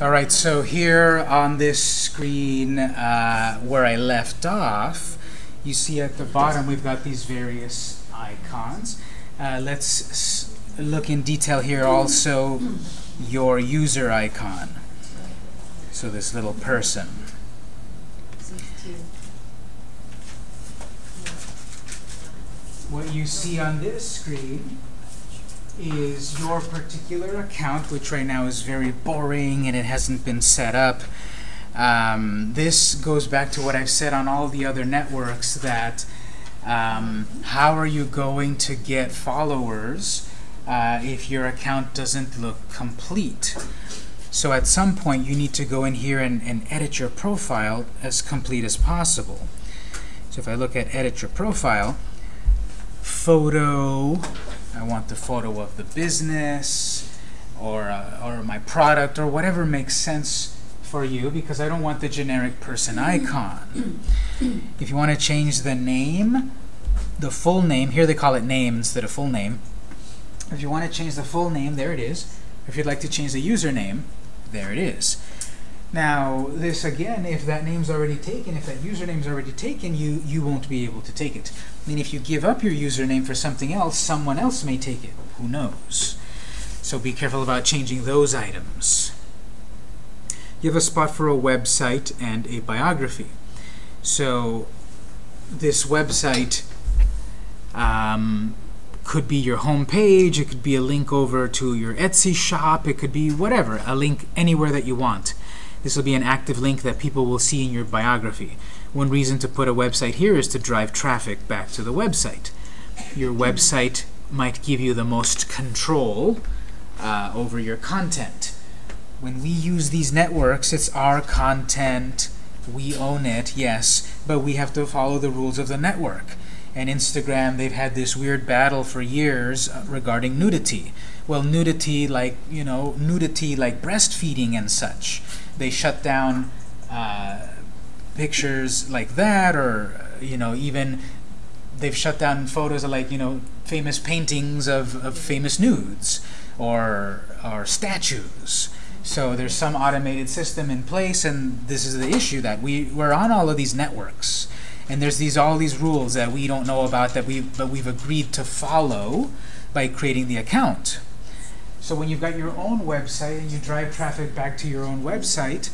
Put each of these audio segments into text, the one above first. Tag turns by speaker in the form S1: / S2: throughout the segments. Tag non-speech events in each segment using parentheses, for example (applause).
S1: All right, so here on this screen uh, where I left off, you see at the bottom we've got these various icons. Uh, let's look in detail here also your user icon. So this little person. What you see on this screen is your particular account, which right now is very boring and it hasn't been set up. Um, this goes back to what I've said on all the other networks that um, how are you going to get followers uh, if your account doesn't look complete? So at some point you need to go in here and, and edit your profile as complete as possible. So if I look at edit your profile, photo, I want the photo of the business or, uh, or my product or whatever makes sense for you because I don't want the generic person icon. (clears throat) if you want to change the name, the full name, here they call it name instead of full name. If you want to change the full name, there it is. If you'd like to change the username, there it is. Now, this again, if that name's already taken, if that username's already taken, you, you won't be able to take it. I mean, if you give up your username for something else, someone else may take it. Who knows? So be careful about changing those items. Have a spot for a website and a biography. So this website um, could be your home page, it could be a link over to your Etsy shop, it could be whatever, a link anywhere that you want. This will be an active link that people will see in your biography. One reason to put a website here is to drive traffic back to the website. Your website might give you the most control uh, over your content. When we use these networks, it's our content, we own it, yes, but we have to follow the rules of the network. And Instagram, they've had this weird battle for years uh, regarding nudity. Well, nudity like, you know, nudity like breastfeeding and such. They shut down uh, pictures like that, or, you know, even they've shut down photos of like, you know, famous paintings of, of famous nudes or, or statues. So there's some automated system in place, and this is the issue that we, we're on all of these networks. And there's these all these rules that we don't know about that we but we've agreed to follow by creating the account. So when you've got your own website and you drive traffic back to your own website,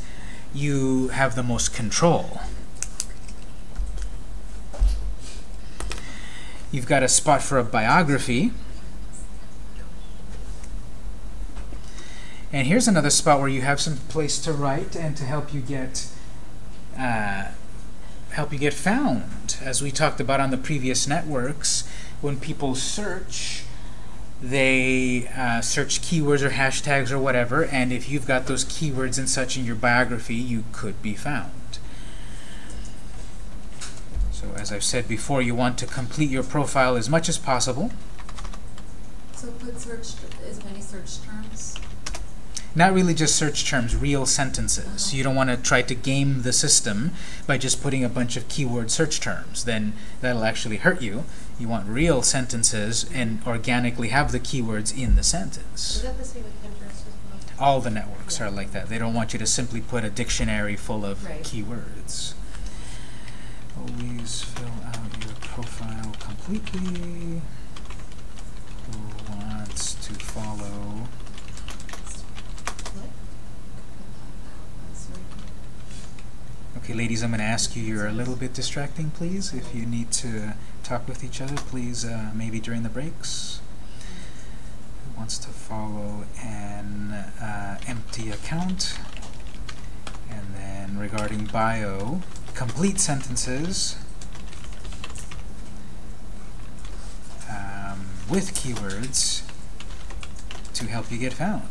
S1: you have the most control. You've got a spot for a biography. And here's another spot where you have some place to write and to help you get uh, help you get found. As we talked about on the previous networks, when people search, they uh, search keywords or hashtags or whatever, and if you've got those keywords and such in your biography, you could be found. So as I've said before, you want to complete your profile as much as possible.
S2: So put search, as many search terms?
S1: Not really just search terms, real sentences. You don't want to try to game the system by just putting a bunch of keyword search terms. Then that'll actually hurt you. You want real sentences and organically have the keywords in the
S3: Is
S1: sentence.
S3: that the same with Pinterest as well?
S1: All the networks are like that. They don't want you to simply put a dictionary full of
S3: Right.
S1: keywords. Always fill out your profile completely. Who wants to follow? Okay, ladies, I'm going to ask you, you're a little bit distracting, please. If you need to talk with each other, please, uh, maybe during the breaks. Who wants to follow an uh, empty account? And then regarding bio, complete sentences um, with keywords to help you get found.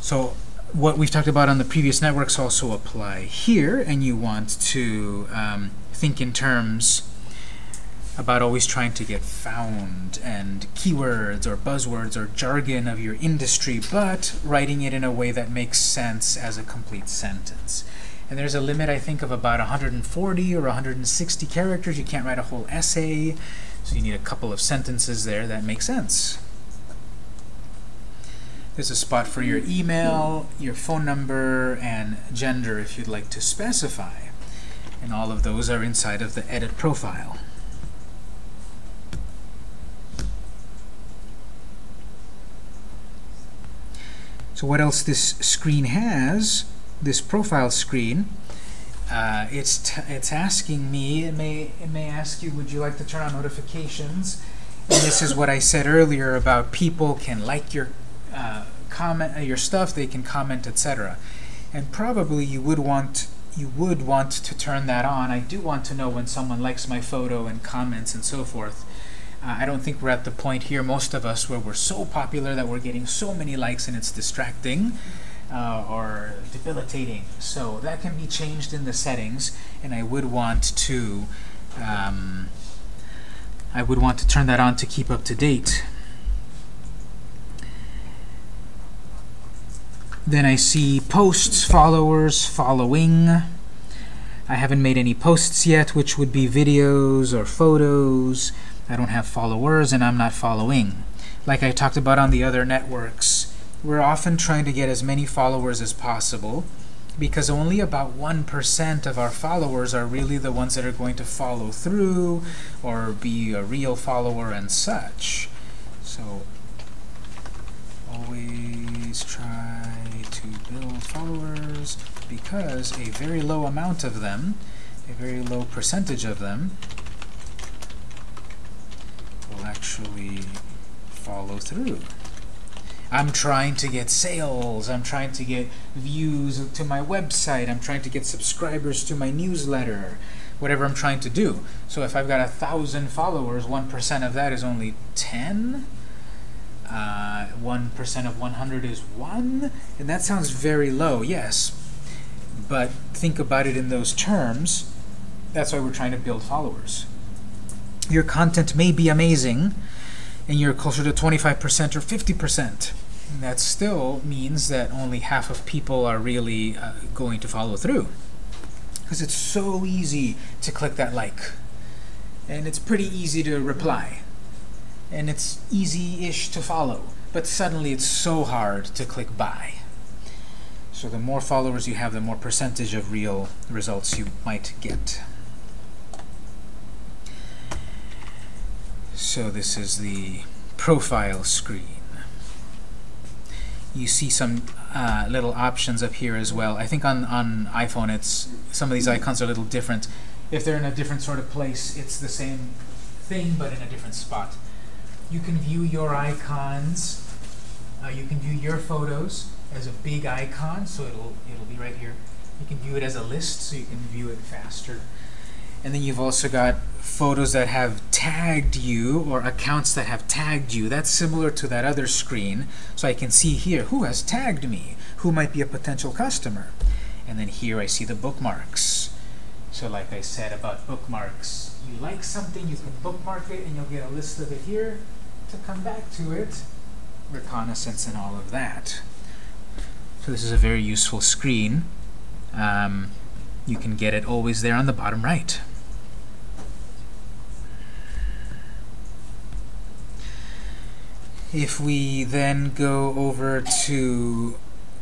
S1: So what we've talked about on the previous networks also apply here, and you want to um, think in terms about always trying to get found and keywords or buzzwords or jargon of your industry, but writing it in a way that makes sense as a complete sentence. And there's a limit, I think, of about 140 or 160 characters. You can't write a whole essay. So you need a couple of sentences there that make sense. There's a spot for your email, your phone number, and gender if you'd like to specify. And all of those are inside of the edit profile. So what else this screen has, this profile screen, uh, it's it's asking me, it may, it may ask you, would you like to turn on notifications? And this is what I said earlier about people can like your uh, comment, uh, your stuff, they can comment, etc. And probably you would want you would want to turn that on. I do want to know when someone likes my photo and comments and so forth. Uh, I don't think we're at the point here, most of us, where we're so popular that we're getting so many likes and it's distracting uh, or debilitating. So that can be changed in the settings, and I would want to um, I would want to turn that on to keep up to date. Then I see posts, followers, following. I haven't made any posts yet, which would be videos or photos. I don't have followers and I'm not following. Like I talked about on the other networks, we're often trying to get as many followers as possible because only about 1% of our followers are really the ones that are going to follow through or be a real follower and such. So always try followers because a very low amount of them, a very low percentage of them, will actually follow through. I'm trying to get sales, I'm trying to get views to my website, I'm trying to get subscribers to my newsletter, whatever I'm trying to do. So if I've got a thousand followers, 1% of that is only 10. 1% uh, of 100 is 1, and that sounds very low, yes. But think about it in those terms. That's why we're trying to build followers. Your content may be amazing, and you're closer to 25% or 50%. And that still means that only half of people are really uh, going to follow through. Because it's so easy to click that like. And it's pretty easy to reply and it's easy-ish to follow. But suddenly it's so hard to click buy. So the more followers you have, the more percentage of real results you might get. So this is the profile screen. You see some uh, little options up here as well. I think on, on iPhone it's some of these icons are a little different. If they're in a different sort of place, it's the same thing but in a different spot. You can view your icons. Uh, you can view your photos as a big icon, so it'll it'll be right here. You can view it as a list, so you can view it faster. And then you've also got photos that have tagged you, or accounts that have tagged you. That's similar to that other screen. So I can see here, who has tagged me? Who might be a potential customer? And then here I see the bookmarks. So like I said about bookmarks, you like something, you can bookmark it, and you'll get a list of it here to come back to it, reconnaissance and all of that. So this is a very useful screen. Um, you can get it always there on the bottom right. If we then go over to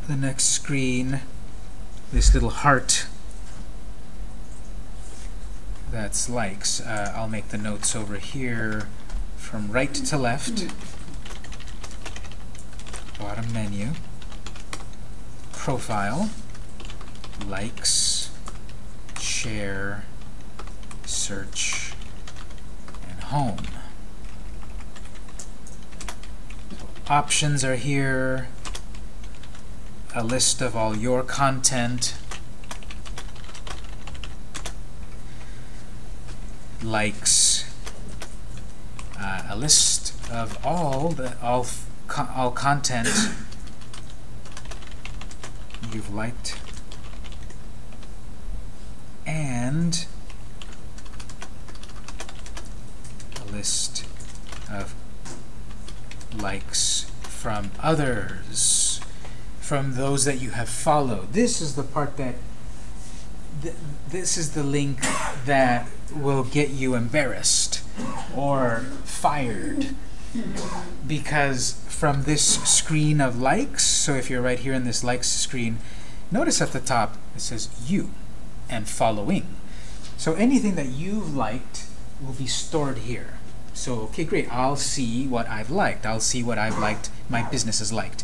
S1: the next screen, this little heart that's likes, uh, I'll make the notes over here from right to left, bottom menu, profile, likes, share, search, and home. Options are here, a list of all your content, likes, uh, a list of all the all co all content you've liked. And a list of likes from others from those that you have followed. This is the part that th this is the link that will get you embarrassed or fired because from this screen of likes, so if you're right here in this likes screen, notice at the top it says you and following. So anything that you've liked will be stored here. So, okay, great, I'll see what I've liked. I'll see what I've liked, my business has liked.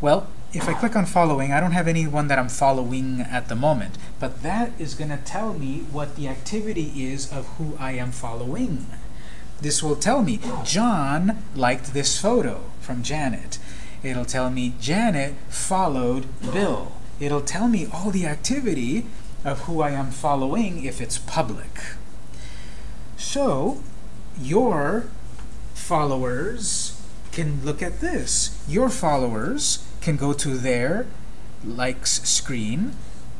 S1: Well, if I click on following, I don't have anyone that I'm following at the moment, but that is going to tell me what the activity is of who I am following. This will tell me, John liked this photo from Janet. It'll tell me, Janet followed Bill. It'll tell me all the activity of who I am following if it's public. So, your followers can look at this. Your followers can go to their likes screen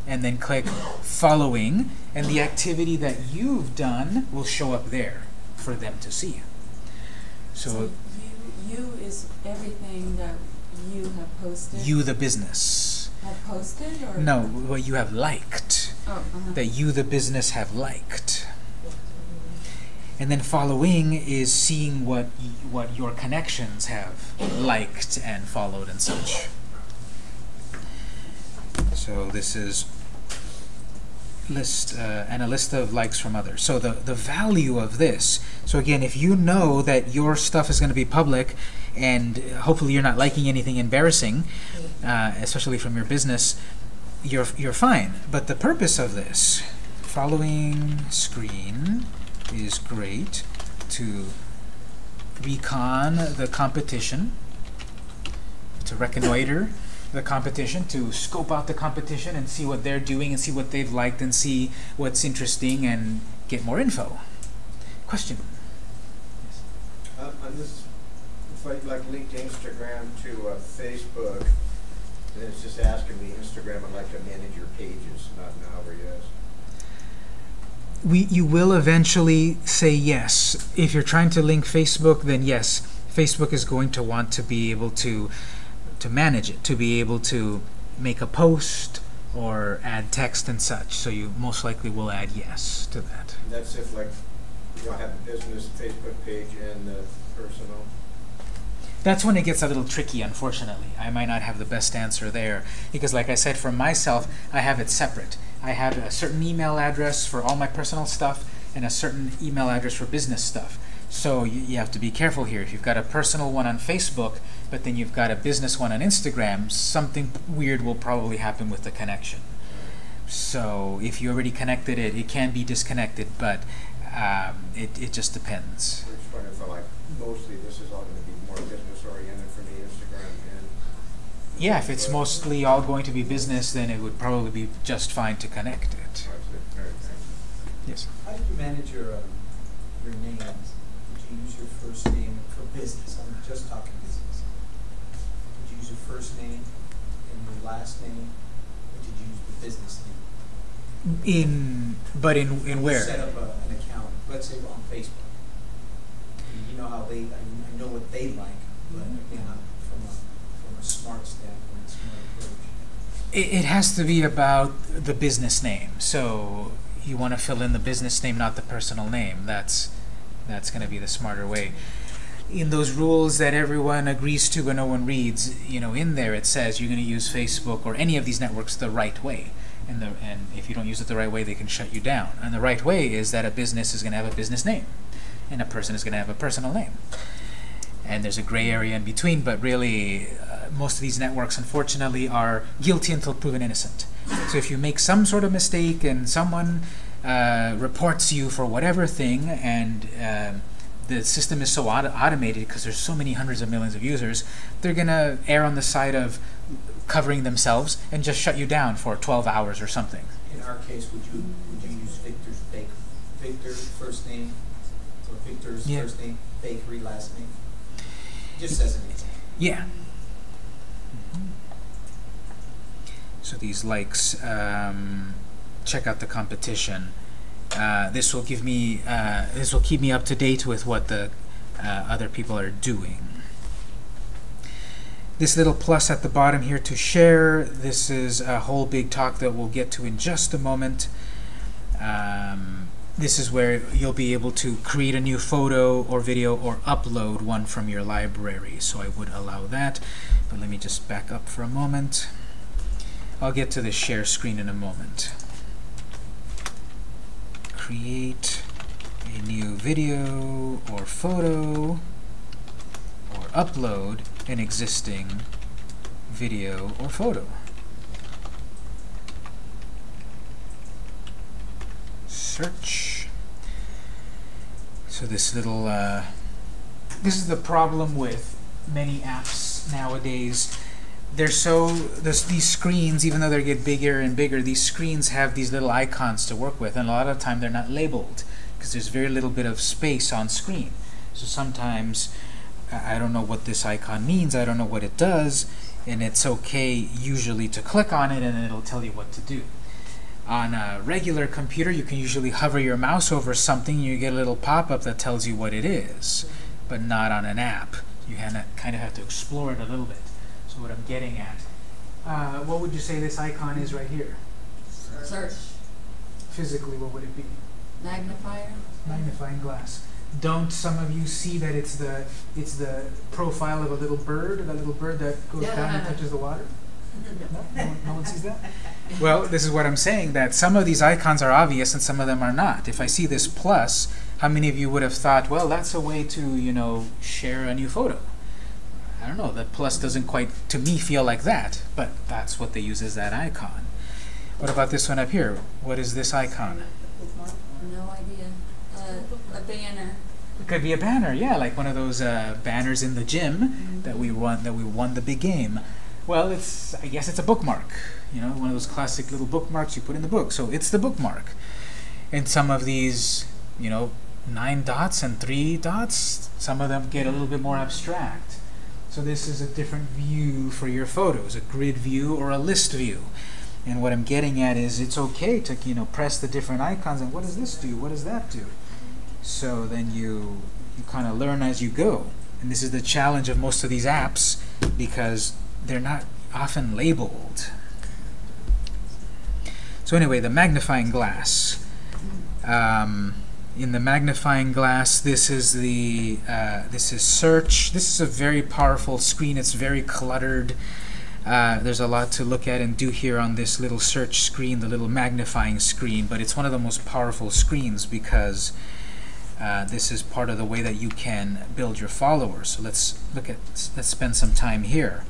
S1: and then click following, and the activity that you've done will show up there for them to see.
S2: So
S1: So,
S2: you, you is everything that you have posted?
S1: you, the business.
S2: Have posted or?
S1: No, what you have liked.
S2: Oh, uh-huh.
S1: That you, the business, have liked. And then following is seeing what what your connections have liked and followed and such. So this is list uh, and a list of likes from others. So the the value of this. So again, if you know that your stuff is going to be public, and hopefully you're not liking anything embarrassing, uh, especially from your business, you're you're fine. But the purpose of this following screen is great to recon the competition, to reconnoiter the competition, to scope out the competition and see what they're doing and see what they've liked and see what's interesting and get more info. Question?
S4: Um, on this, if I like linked Instagram to uh, Facebook, and it's just asking me, Instagram, I'd like to manage your pages, not now or yes.
S1: We you will eventually say yes. If you're trying to link Facebook, then yes, Facebook is going to want to be able to to manage it, to be able to make a post or add text and such. So you most likely will add yes to that.
S4: And that's if like, you know, have a business Facebook page and the personal.
S1: That's when it gets a little tricky, unfortunately. I might not have the best answer there because, like I said, for myself, I have it separate. I have a certain email address for all my personal stuff and a certain email address for business stuff. So you, you have to be careful here. If you've got a personal one on Facebook, but then you've got a business one on Instagram, something weird will probably happen with the connection. So if you already connected it, it can be disconnected, but um, it, it just depends.
S4: Like, mostly this is all gonna be more business oriented for me, Instagram and.
S1: Yeah, if it's mostly all going to be business, then it would probably be just fine to connect it.
S4: That's it. All right, thanks.
S1: Yes.
S5: How do you manage your, um, your names? Would you use your first name for business? I'm just talking business. Would you use your first name and your last name? Or did you use the business name?
S1: In but in in where?
S5: Set up a, an account, let's say on Facebook. You know how they, I, I know what they like, but again, I'm from a, from a smart standpoint, smart approach.
S1: It, it has to be about the business name. So you want to fill in the business name, not the personal name. That's that's going to be the smarter way. In those rules that everyone agrees to but no one reads, you know, in there it says you're going to use Facebook or any of these networks the right way. And, the, and if you don't use it the right way, they can shut you down. And the right way is that a business is going to have a business name, and a person is going to have a personal name. And there's a gray area in between, but really, most of these networks, unfortunately, are guilty until proven innocent. So if you make some sort of mistake and someone uh, reports you for whatever thing, and um, the system is so auto- automated because there's so many hundreds of millions of users, they're gonna err on the side of covering themselves and just shut you down for 12 hours or something.
S5: In our case, would you, would you use Victor's Bake, Victor's first name, or Victor's
S1: Yeah.
S5: first name, bakery last name? Just as an example.
S1: Yeah. So these likes, um, check out the competition. Uh, this will give me, uh, this will keep me up to date with what the uh, other people are doing. This little plus at the bottom here to share, this is a whole big talk that we'll get to in just a moment. Um, this is where you'll be able to create a new photo or video or upload one from your library. So I would allow that. But let me just back up for a moment. I'll get to the share screen in a moment. Create a new video or photo or upload an existing video or photo. Search. So this little, uh, this is the problem with many apps nowadays. They're so, this, these screens, even though they get bigger and bigger, these screens have these little icons to work with, and a lot of the time they're not labeled because there's very little bit of space on screen. So sometimes I don't know what this icon means, I don't know what it does, and it's okay usually to click on it and it'll tell you what to do. On a regular computer, you can usually hover your mouse over something and you get a little pop-up that tells you what it is, but not on an app. You kind of have to explore it a little bit. What I'm getting at, uh, what would you say this icon is right here?
S2: Search,
S1: Physically, what would it be?
S2: magnifier.
S1: Magnifying glass. Don't some of you see that it's the it's the profile of a little bird, that little bird that goes down and touches the water? No? No one, no one sees that? (laughs) Well, this is what I'm saying, that some of these icons are obvious and some of them are not. If I see this plus, how many of you would have thought, well, that's a way to, you know, share a new photo? I don't know, that plus doesn't quite, to me, feel like that, but that's what they use as that icon. What about this one up here? What is this icon?
S2: No idea. Uh, a banner.
S1: It could be a banner, yeah, like one of those uh, banners in the gym that we won that we won the big game. Well, it's I guess it's a bookmark, you know, one of those classic little bookmarks you put in the book. So it's the bookmark. And some of these, you know, nine dots and three dots, some of them get a little bit more abstract. So this is a different view for your photos, a grid view or a list view. And what I'm getting at is it's okay to, you know, press the different icons and what does this do? What does that do? So then you you kind of learn as you go. And this is the challenge of most of these apps because they're not often labeled. So anyway, the magnifying glass. Um, in the magnifying glass, this is the uh, this is search. This is a very powerful screen. It's very cluttered. Uh, there's a lot to look at and do here on this little search screen, the little magnifying screen, but it's one of the most powerful screens because uh, this is part of the way that you can build your followers. So let's look at, let's spend some time here.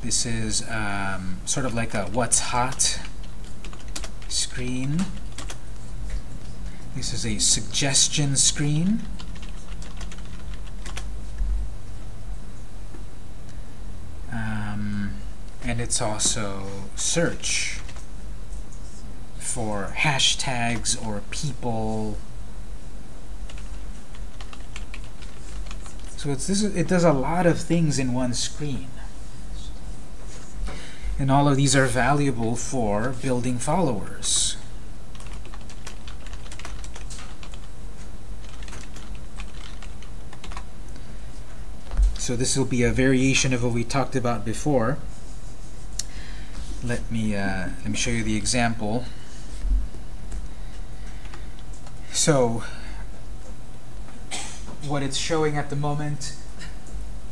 S1: This is um, sort of like a what's hot screen. This is a suggestion screen. Um, and it's also search for hashtags or people. So it's this. It does a lot of things in one screen, and all of these are valuable for building followers. So this will be a variation of what we talked about before. Let me uh, let me show you the example. So what it's showing at the moment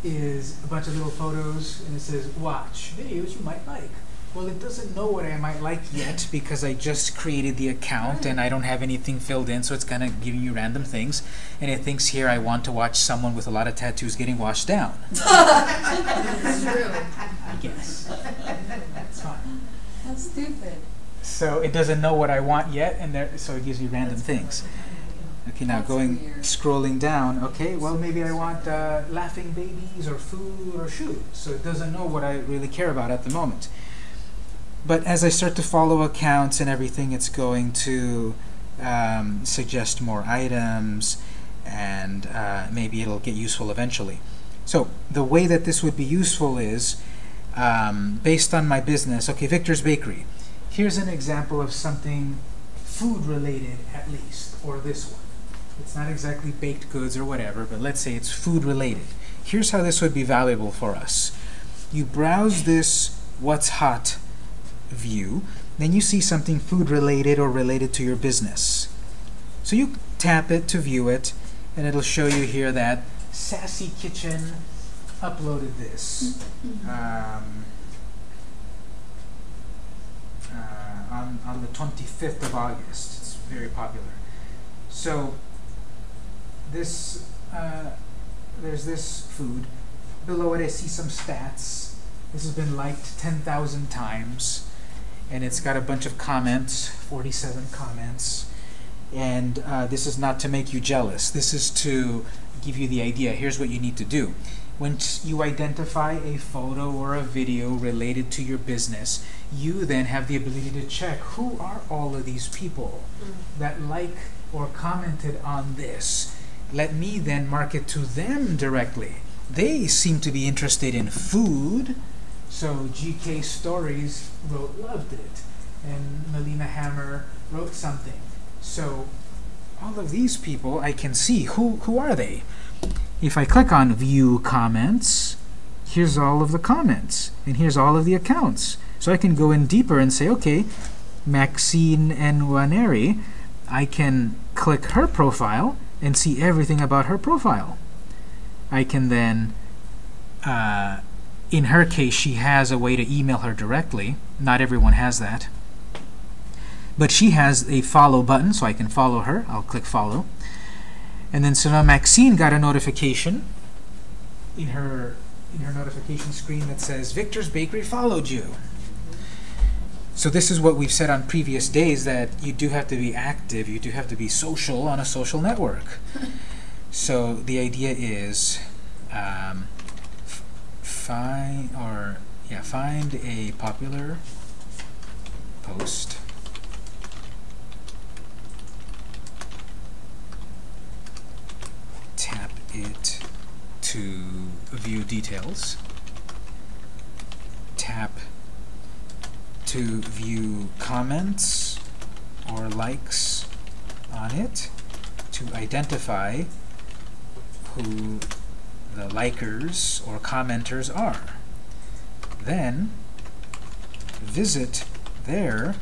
S1: is a bunch of little photos, and it says watch videos you might like. Well, it doesn't know what I might like yet because I just created the account and I don't have anything filled in, so it's kind of giving you random things. And it thinks here I want to watch someone with a lot of tattoos getting washed down. (laughs)
S2: That's true.
S1: I guess. That's fine.
S2: That's stupid.
S1: So it doesn't know what I want yet, and there, so it gives you random things. Okay, now
S2: That's
S1: going,
S2: weird.
S1: scrolling down. Okay, well maybe I want uh, laughing babies or food or shoes. So it doesn't know what I really care about at the moment. But as I start to follow accounts and everything, it's going to um, suggest more items, and uh, maybe it'll get useful eventually. So the way that this would be useful is um, based on my business. Okay, Victor's Bakery. Here's an example of something food related, at least, or this one. It's not exactly baked goods or whatever, but let's say it's food related. Here's how this would be valuable for us. You browse this what's hot view, then you see something food related or related to your business. So you tap it to view it, and it'll show you here that Sassy Kitchen uploaded this um, uh, on, on the 25th of August. It's very popular. So this uh, there's this food. Below it, I see some stats. This has been liked 10,000 times, and it's got a bunch of comments, 47 comments. And uh, this is not to make you jealous. This is to give you the idea. Here's what you need to do. When t- you identify a photo or a video related to your business, you then have the ability to check who are all of these people that like or commented on this. Let me then market to them directly. They seem to be interested in food, so GK Stories wrote loved it, and Melina Hammer wrote something. So all of these people, I can see who who are they. If I click on View Comments, here's all of the comments, and here's all of the accounts. So I can go in deeper and say, okay, Maxine Nwaneri, I can click her profile and see everything about her profile. I can then, uh, in her case, she has a way to email her directly. Not everyone has that. But she has a follow button, so I can follow her. I'll click follow. And then so now Maxine got a notification in her in her notification screen that says Victor's Bakery followed you. So this is what we've said on previous days that you do have to be active, you do have to be social on a social network. (laughs) so the idea is um, find or yeah, find a popular post. Tap it to view details. Tap to view comments or likes on it to identify who the likers or commenters are. Then visit their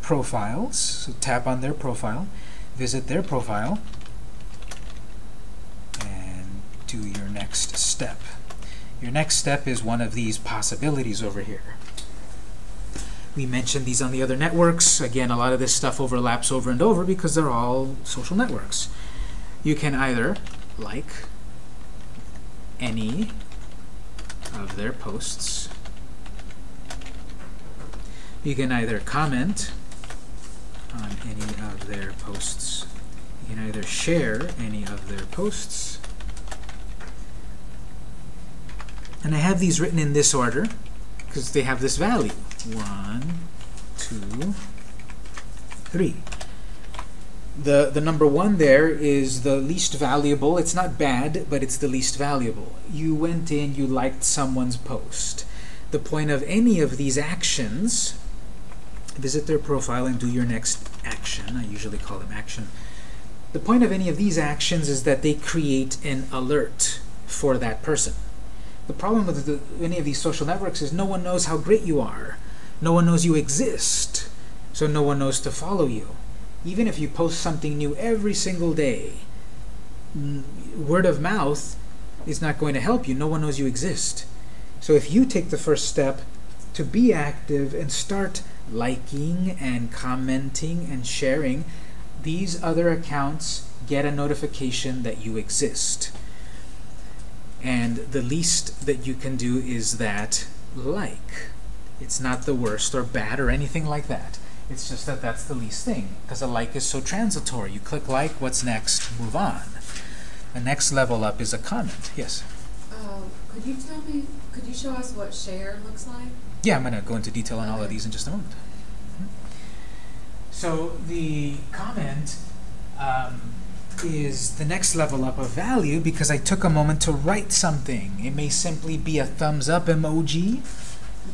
S1: profiles, so tap on their profile, visit their profile, and do your next step. Your next step is one of these possibilities over here. We mentioned these on the other networks. Again, a lot of this stuff overlaps over and over because they're all social networks. You can either like any of their posts. You can either comment on any of their posts. You can either share any of their posts. And I have these written in this order because they have this value. One, two, three. The, the number one there is the least valuable. It's not bad, but it's the least valuable. You went in, you liked someone's post. The point of any of these actions, visit their profile and do your next action. I usually call them action. The point of any of these actions is that they create an alert for that person. The problem with the, any of these social networks is no one knows how great you are. No one knows you exist, so no one knows to follow you. Even if you post something new every single day, word of mouth is not going to help you. No one knows you exist. So if you take the first step to be active and start liking and commenting and sharing, these other accounts get a notification that you exist. And the least that you can do is that like. It's not the worst or bad or anything like that. It's just that that's the least thing, because a like is so transitory. You click like, what's next? Move on. The next level up is a comment. Yes?
S2: Uh, could you tell me, could you show us what share looks like?
S1: Yeah, I'm going to go into detail on all of these in just a moment. So the comment um, is the next level up of value because I took a moment to write something. It may simply be a thumbs up emoji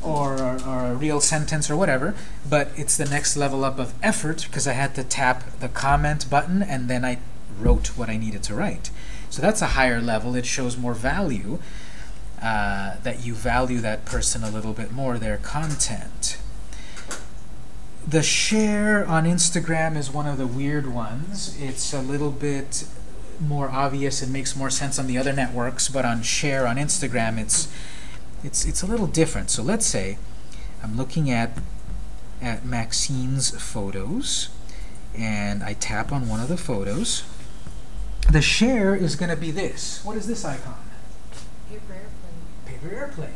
S1: or, or a real sentence or whatever, but it's the next level up of effort because I had to tap the comment button and then I wrote what I needed to write. So that's a higher level. It shows more value, uh, that you value that person a little bit more, their content. the share on Instagram is one of the weird ones. It's a little bit more obvious It makes more sense on the other networks, but on share on Instagram, it's it's it's a little different. So let's say I'm looking at at Maxine's photos, and I tap on one of the photos. The share is going to be this. What is this icon?
S3: Paper airplane.
S1: Paper airplane.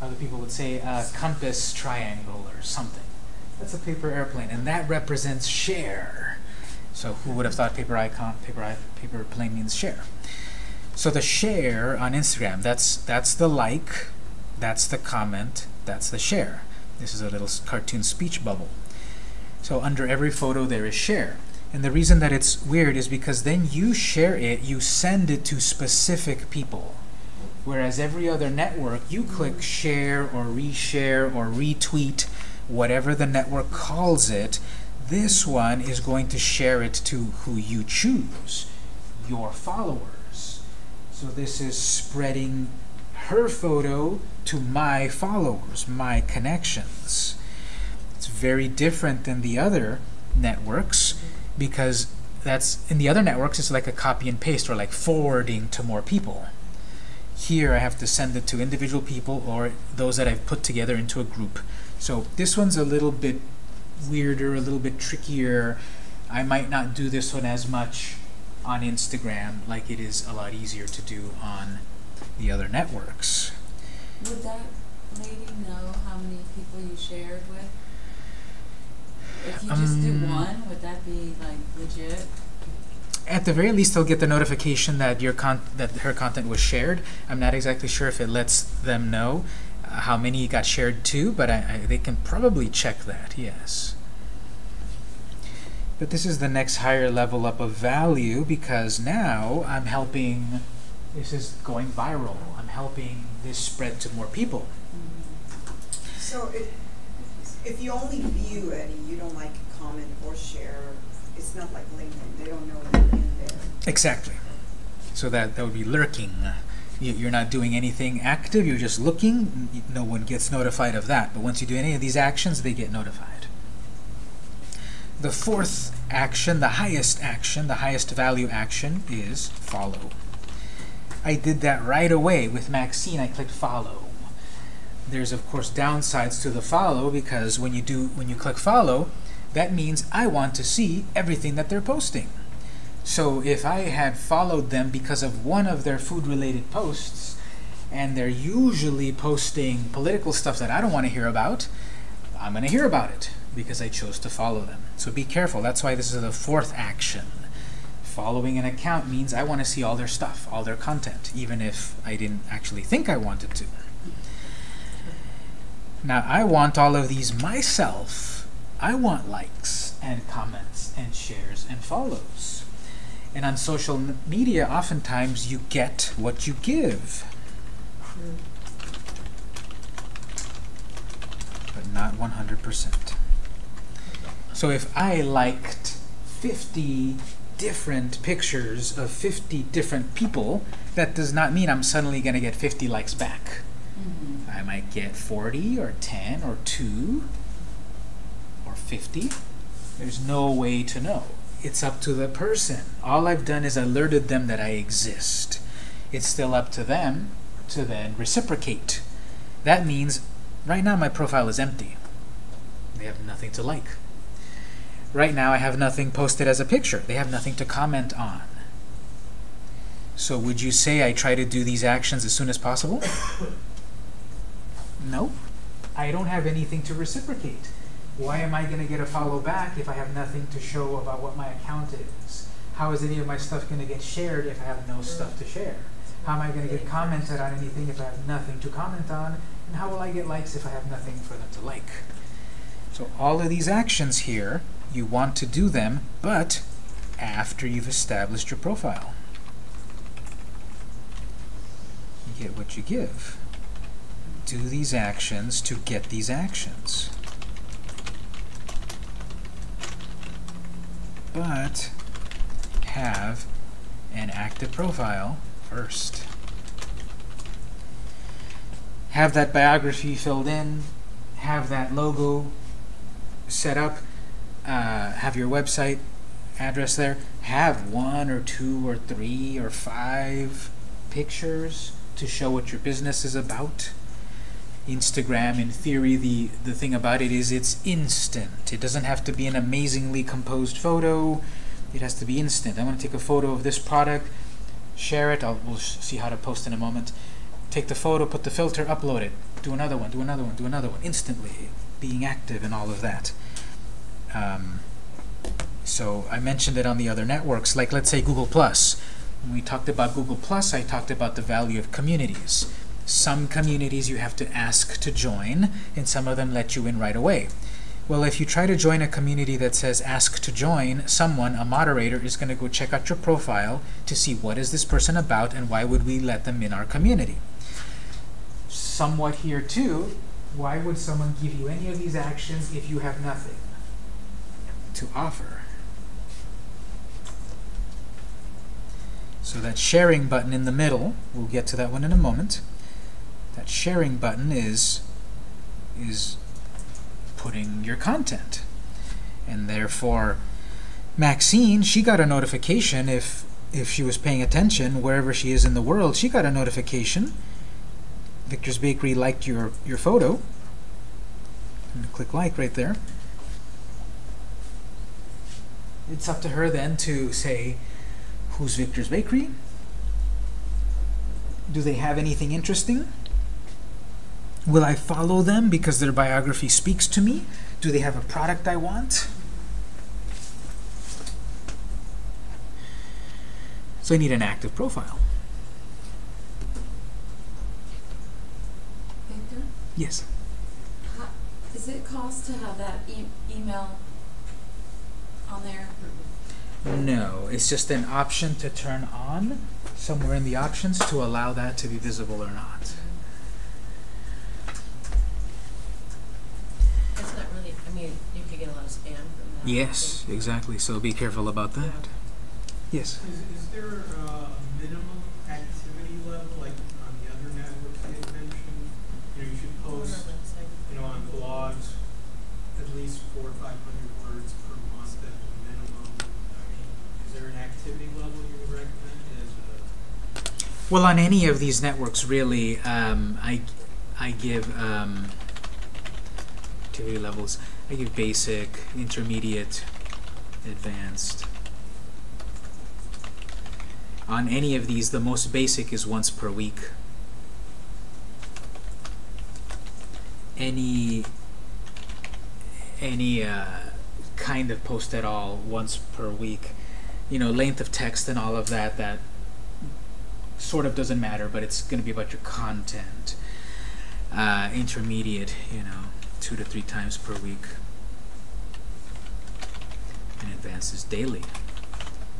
S1: Other people would say a compass triangle or something. That's a paper airplane, and that represents share. So who would have thought paper icon, paper paper plane means share? So the share on Instagram, that's that's the like, that's the comment, that's the share. This is a little cartoon speech bubble. So under every photo there is share. And the reason that it's weird is because then you share it, you send it to specific people. Whereas every other network, you click share or reshare or retweet, whatever the network calls it, this one is going to share it to who you choose, your followers. So this is spreading her photo to my followers, my connections. It's very different than the other networks because that's in the other networks it's like a copy and paste or like forwarding to more people. Here I have to send it to individual people or those that I've put together into a group. So this one's a little bit weirder, a little bit trickier. I might not do this one as much on Instagram like it is a lot easier to do on the other networks.
S2: Would that lady know how many people you shared with? If you just do
S1: Um,
S2: one, would that be like legit?
S1: At the very least, they'll get the notification that your con- that her content was shared. I'm not exactly sure if it lets them know uh, how many got shared to, but I, I, they can probably check that. Yes. But this is the next higher level up of value because now I'm helping. This is going viral. I'm helping this spread to more people.
S6: So if, if you only view any, you don't like comment or share, it's not like LinkedIn, they don't know you're in there.
S1: Exactly. So that that would be lurking. You- You're not doing anything active. You're just looking. No one gets notified of that. But once you do any of these actions, they get notified. The fourth action, the highest action, the highest value action is follow. I did that right away with Maxine. I clicked follow. There's of course downsides to the follow because when you do when you click follow, that means I want to see everything that they're posting. So if I had followed them because of one of their food-related posts, and they're usually posting political stuff that I don't want to hear about, I'm going to hear about it because I chose to follow them. So be careful. That's why this is the fourth action. Following an account means I want to see all their stuff, all their content, even if I didn't actually think I wanted to. Now, I want all of these myself. I want likes and comments and shares and follows. And on social media, oftentimes you get what you give. But not 100%. So if I liked 50 different pictures of 50 different people, that does not mean I'm suddenly going to get 50 likes back.
S2: Mm-hmm.
S1: I might get 40 or 10 or 2 or 50. There's no way to know. It's up to the person. All I've done is alerted them that I exist. It's still up to them to then reciprocate. That means right now my profile is empty. They have nothing to like. Right now I have nothing posted as a picture. They have nothing to comment on. So would you say I try to do these actions as soon as possible? No. I don't have anything to reciprocate. Why am I going to get a follow back if I have nothing to show about what my account is? How is any of my stuff going to get shared if I have no stuff to share? How am I going to get commented on anything if I have nothing to comment on? And how will I get likes if I have nothing for them to like? So all of these actions here, you want to do them, but after you've established your profile. You get what you give do these actions to get these actions. But have an active profile first. Have that biography filled in, have that logo set up, uh, have your website address there, have one or two or three or five pictures to show what your business is about. Instagram, in theory, the, the thing about it is it's instant. It doesn't have to be an amazingly composed photo. It has to be instant. I want to take a photo of this product, share it. I'll, we'll see how to post in a moment. Take the photo, put the filter, upload it. Do another one, do another one, do another one. Instantly, being active and all of that. Um, so I mentioned it on the other networks, like let's say Google Plus. When we talked about Google Plus, I talked about the value of communities. Some communities you have to ask to join, and some of them let you in right away. Well, if you try to join a community that says ask to join, someone, a moderator, is going to go check out your profile to see what is this person about and why would we let them in our community. Somewhat here too, why would someone give you any of these actions if you have nothing to offer? So that sharing button in the middle, we'll get to that one in a moment. That sharing button is is putting your content. And therefore Maxine, she got a notification if if she was paying attention wherever she is in the world, she got a notification. Victor's Bakery liked your your photo. Click like right there. It's up to her then to say who's Victor's Bakery? Do they have anything interesting? Will I follow them because their biography speaks to me? Do they have a product I want? So I need an active profile.
S2: Victor,
S1: Yes.
S2: how, is it cost to have that e- email on there?
S1: No, it's just an option to turn on somewhere in the options to allow that to be visible or not.
S3: It's not really, I mean, you could get a lot of spam from that.
S1: Yes, exactly. So be careful about that. Yes.
S5: Is, is there a minimum activity level, like on the other networks you had mentioned? You know, you should post, you know, on blogs, at least four or five hundred words per month as a minimum. I mean, is level you would recommend a?
S1: Well, on any of these networks, really, um, I, I give um, activity levels. I give basic, intermediate, advanced. On any of these, the most basic is once per week. Any any uh, kind of post at all once per week. You know, length of text and all of that. That sort of doesn't matter, but it's going to be about your content. Uh, intermediate, you know, two to three times per week. And advances daily.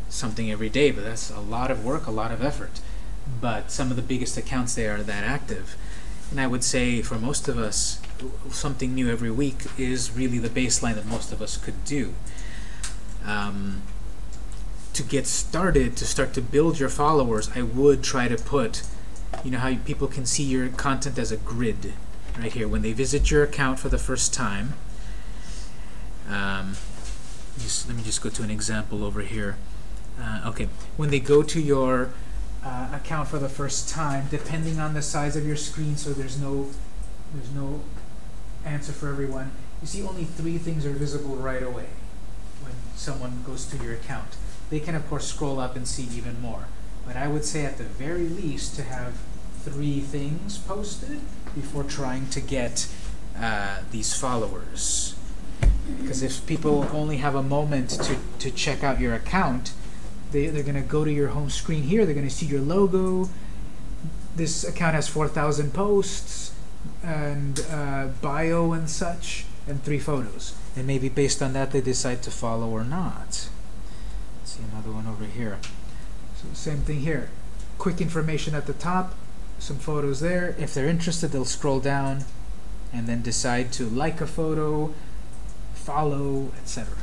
S1: Something every day, but that's a lot of work, a lot of effort. But some of the biggest accounts there are that active. And I would say for most of us, something new every week is really the baseline that most of us could do. Um, to get started, to start to build your followers, I would try to put, you know how people can see your content as a grid, right here. When they visit your account for the first time, um, just, let me just go to an example over here. Uh, okay, when they go to your uh, account for the first time, depending on the size of your screen, so there's no, there's no answer for everyone. You see only three things are visible right away when someone goes to your account. They can of course scroll up and see even more. But I would say at the very least to have three things posted before trying to get uh, these followers. Because if people only have a moment to, to check out your account, they, they're going to go to your home screen here, they're going to see your logo. This account has 4,000 posts and uh, bio and such, and three photos. And maybe based on that, they decide to follow or not. See another one over here. So same thing here. Quick information at the top, some photos there. If they're interested, they'll scroll down and then decide to like a photo, follow, etc.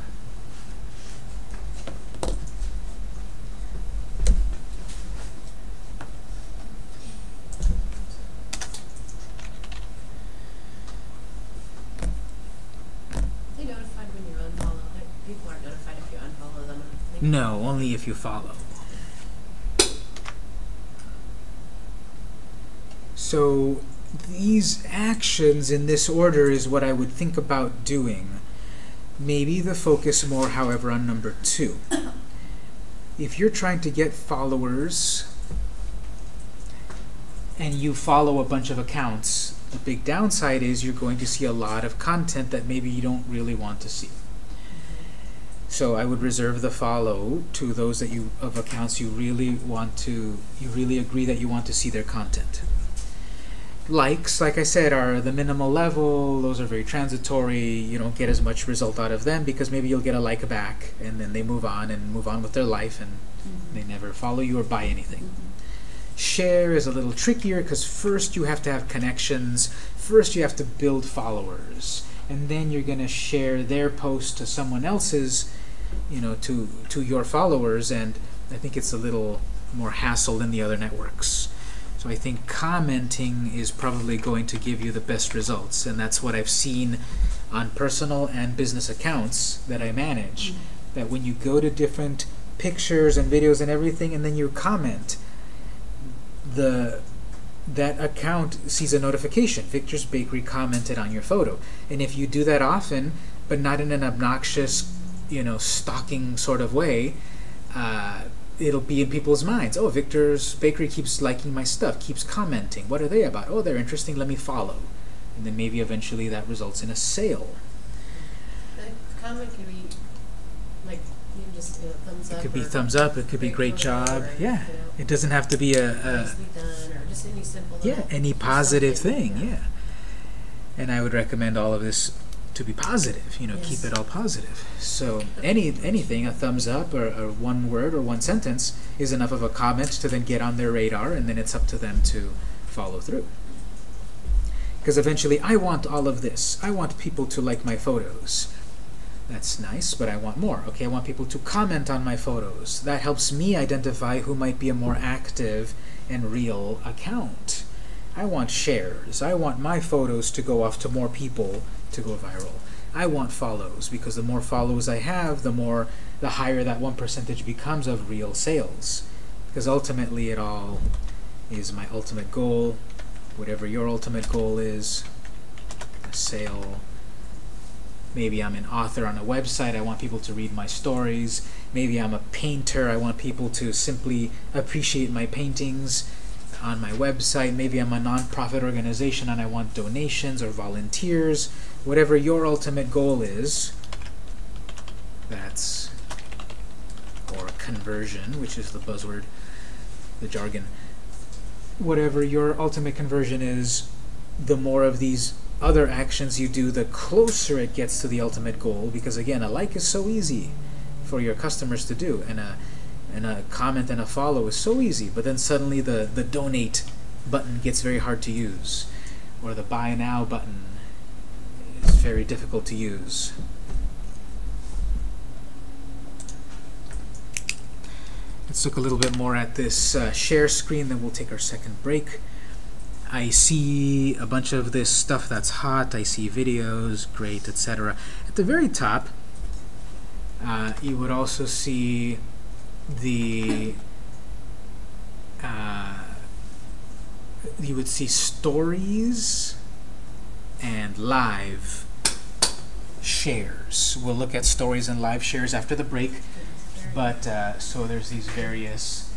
S3: They notify
S1: No, only if you follow. So these actions in this order is what I would think about doing. Maybe the focus more, however, on number two. If you're trying to get followers and you follow a bunch of accounts, the big downside is you're going to see a lot of content that maybe you don't really want to see. So I would reserve the follow to those that you of accounts you really want to you really agree that you want to see their content. Likes, like I said, are the minimal level. Those are very transitory. You don't get as much result out of them because maybe you'll get a like back and then they move on and move on with their life and mm-hmm. they never follow you or buy anything. Share is a little trickier because first you have to have connections. First you have to build followers, and then you're going to share their post to someone else's, you know, to to your followers. And I think it's a little more hassle than the other networks. So I think commenting is probably going to give you the best results, and that's what I've seen on personal and business accounts that I manage. Mm-hmm. That when you go to different pictures and videos and everything, and then you comment, the that account sees a notification. Victor's Bakery commented on your photo, and if you do that often, but not in an obnoxious, you know, stalking sort of way, uh, it'll be in people's minds. Oh, Victor's Bakery keeps liking my stuff, keeps commenting. What are they about? Oh, they're interesting. Let me follow, and then maybe eventually that results in a sale.
S3: The comment could be, like, you just, you know, thumbs up.
S1: It could be thumbs up. It could be great job.
S3: or,
S1: Yeah,
S3: you know,
S1: it doesn't have to be a. a
S3: Nicely done, or just any simple.
S1: Yeah, any positive thing, yeah. And I would recommend all of this to be positive, you know, keep it all positive. So any anything, a thumbs up or, or one word or one sentence is enough of a comment to then get on their radar and then it's up to them to follow through. Because eventually I want all of this. I want people to like my photos. That's nice, but I want more. Okay, I want people to comment on my photos. That helps me identify who might be a more active and real account. I want shares. I want my photos to go off to more people to go viral. I want follows because the more follows I have, the more the higher that one percentage becomes of real sales. Because ultimately it all is my ultimate goal. Whatever your ultimate goal is, a sale. Maybe I'm an author on a website. I want people to read my stories. Maybe I'm a painter. I want people to simply appreciate my paintings on my website. Maybe I'm a nonprofit organization and I want donations or volunteers. Whatever your ultimate goal is, that's or conversion, which is the buzzword, the jargon. Whatever your ultimate conversion is, the more of these other actions you do, the closer it gets to the ultimate goal. Because again, a like is so easy for your customers to do, and a and a comment and a follow is so easy. But then suddenly the the donate button gets very hard to use, or the buy now button very difficult to use. Let's look a little bit more at this uh, share screen, then we'll take our second break. I see a bunch of this stuff that's hot. I see videos, great, etc. At the very top, uh, you would also see the uh, you would see stories and live shares. We'll look at stories and live shares after the break. But uh, so there's these various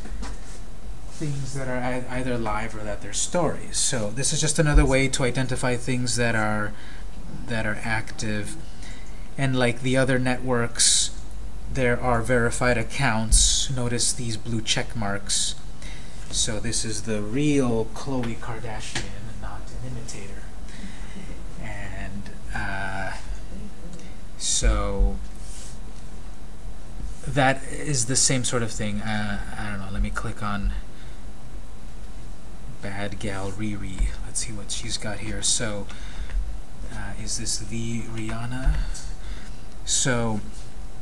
S1: things that are either live or that they're stories. So this is just another way to identify things that are that are active. And like the other networks, there are verified accounts. Notice these blue check marks. So this is the real Khloe Kardashian, not an imitator. And uh, so that is the same sort of thing. Uh, I don't know. Let me click on Bad Gal Riri. Let's see what she's got here. So, uh, is this the Rihanna? So,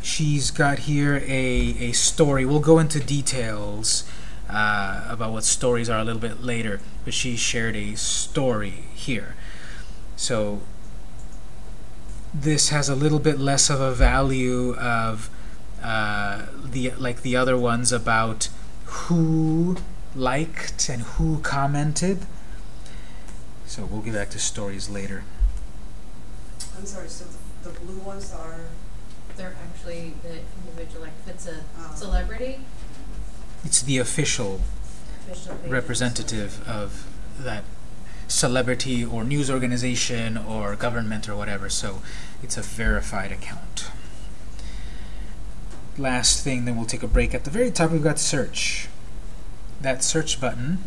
S1: she's got here a, a story. We'll go into details uh, about what stories are a little bit later, but she shared a story here. So, this has a little bit less of a value of uh, the like the other ones about who liked and who commented. So we'll get back to stories later.
S6: I'm sorry, so the, the blue ones are,
S3: They're actually the individual, like if it's a
S6: um,
S3: celebrity,
S1: It's the official
S3: official
S1: representative of that celebrity or news organization or government or whatever, so it's a verified account. Last thing, then we'll take a break. At the very top, we've got search. That search button.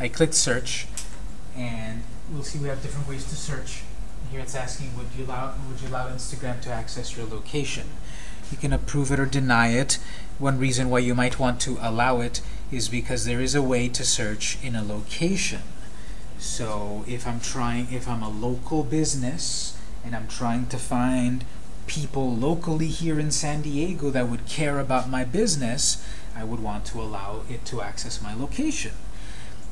S1: I click search, and we'll see we have different ways to search. Here it's asking, would you allow would you allow Instagram to access your location? You can approve it or deny it. One reason why you might want to allow it is because there is a way to search in a location. So if I'm trying, if I'm a local business and I'm trying to find people locally here in San Diego that would care about my business, I would want to allow it to access my location.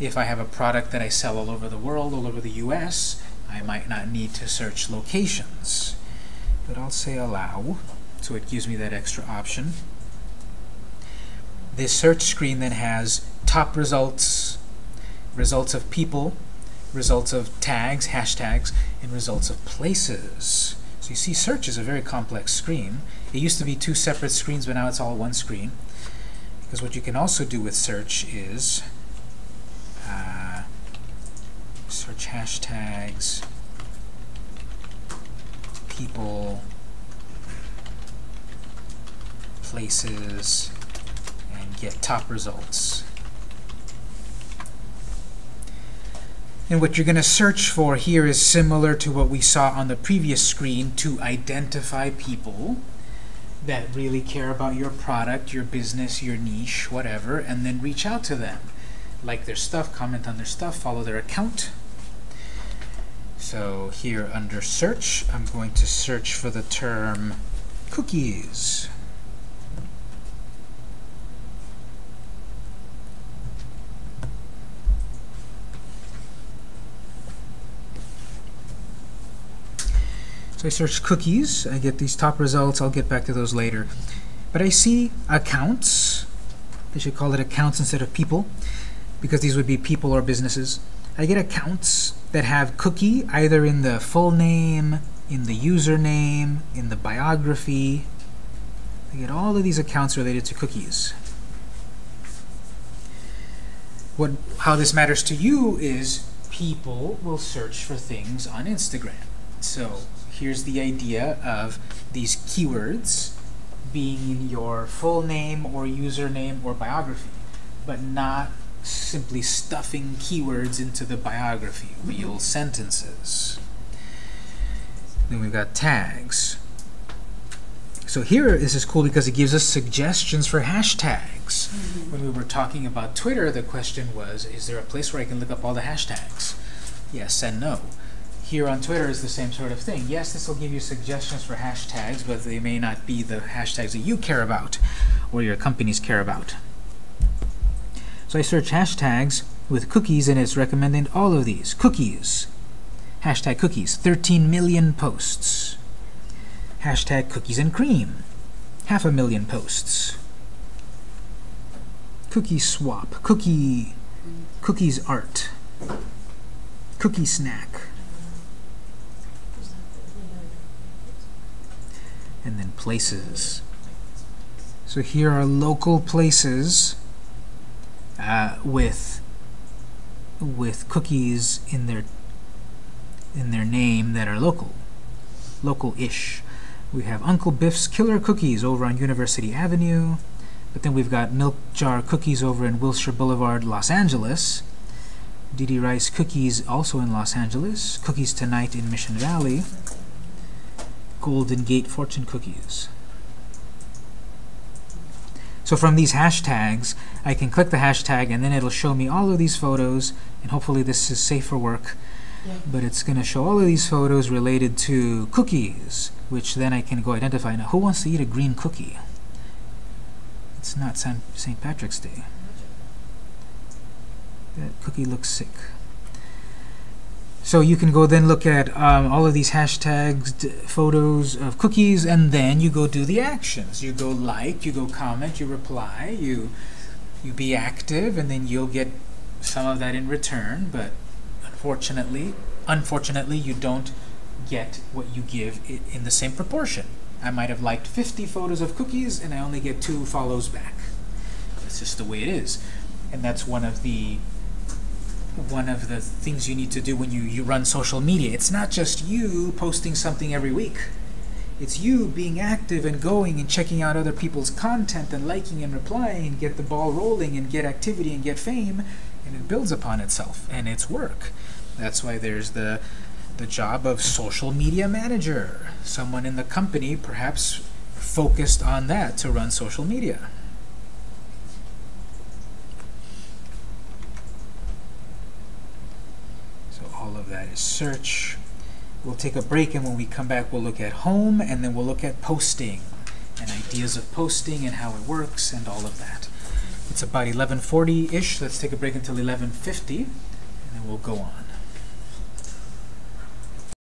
S1: If I have a product that I sell all over the world, all over the US, I might not need to search locations. But I'll say allow, so it gives me that extra option. This search screen then has top results, results of people, results of tags, hashtags, and results of places. So you see search is a very complex screen. It used to be two separate screens, but now it's all one screen. Because what you can also do with search is uh, search hashtags, people, places, get top results. And what you're going to search for here is similar to what we saw on the previous screen to identify people that really care about your product, your business, your niche, whatever, and then reach out to them. Like their stuff, comment on their stuff, follow their account. So here under search, I'm going to search for the term cookies. I search cookies, I get these top results, I'll get back to those later. But I see accounts, they should call it accounts instead of people, because these would be people or businesses. I get accounts that have cookie either in the full name, in the username, in the biography. I get all of these accounts related to cookies. What, how this matters to you is people will search for things on Instagram. So here's the idea of these keywords being in your full name or username or biography, but not simply stuffing keywords into the biography, real sentences. Then we've got tags. So here, this is cool because it gives us suggestions for hashtags. Mm-hmm. When we were talking about Twitter, the question was, is there a place where I can look up all the hashtags? Yes and no. Here on Twitter is the same sort of thing. Yes, this will give you suggestions for hashtags, but they may not be the hashtags that you care about or your companies care about. So I search hashtags with cookies and it's recommending all of these. Cookies. Hashtag cookies. 13 million posts. Hashtag cookies and cream. Half a million posts. Cookie swap. Cookie. Cookies art. Cookie snack. And then places. So here are local places uh, with with cookies in their in their name that are local, local-ish. We have Uncle Biff's Killer Cookies over on University Avenue, but then we've got Milk Jar Cookies over in Wilshire Boulevard, Los Angeles. Diddy Riese Cookies also in Los Angeles. Cookies Tonight in Mission Valley. Golden Gate Fortune Cookies. So from these hashtags, I can click the hashtag and then it'll show me all of these photos, and hopefully this is safe for work.
S3: Yeah.
S1: But it's going to show all of these photos related to cookies, which then I can go identify. Now, who wants to eat a green cookie? It's not St. Patrick's Day. That cookie looks sick. So you can go then look at um, all of these hashtags, photos of cookies, and then you go do the actions. You go like, you go comment, you reply, you you be active, and then you'll get some of that in return. But unfortunately, unfortunately, you don't get what you give in the same proportion. I might have liked 50 photos of cookies, and I only get two follows back. That's just the way it is, and that's one of the one of the things you need to do when you, you run social media. It's not just you posting something every week. It's you being active and going and checking out other people's content and liking and replying and get the ball rolling and get activity and get fame and it builds upon itself and it's work. That's why there's the the job of social media manager. Someone in the company perhaps focused on that to run social media. So all that is search. We'll take a break and when we come back we'll look at home and then we'll look at posting and ideas of posting and how it works and all of that. It's about 11:40-ish. Let's take a break until 11:50 and then we'll go on.